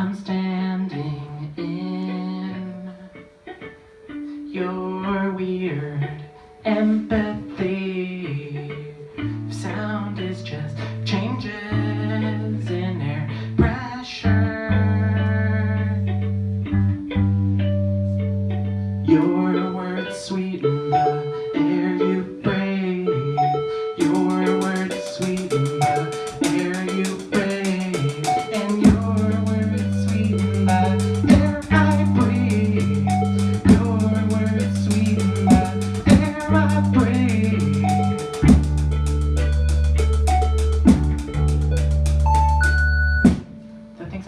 I'm standing in your weird empathy.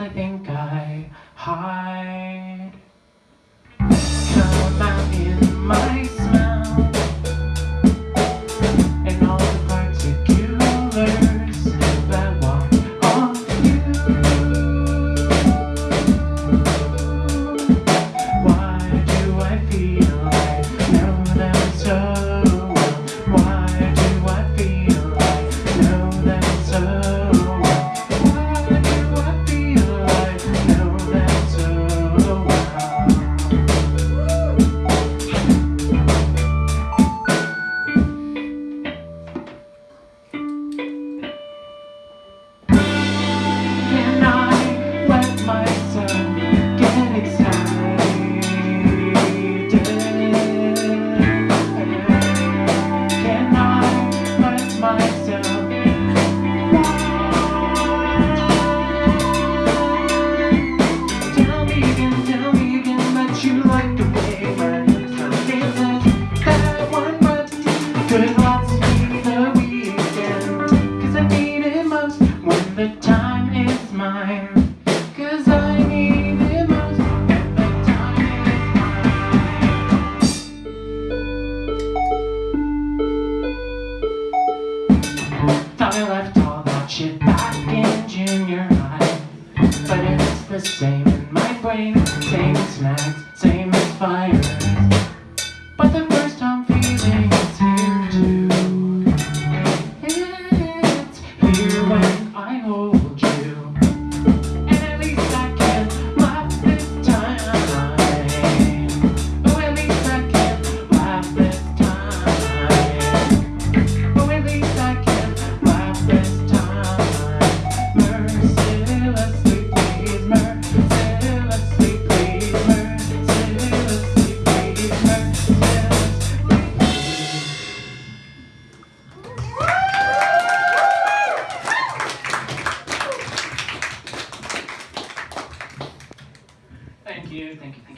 I think I hide. Cause I need it most. Time Thought left all back in junior high. But it's the same in my brain Same as snacks, same as fire. you. Thank you. Thank you.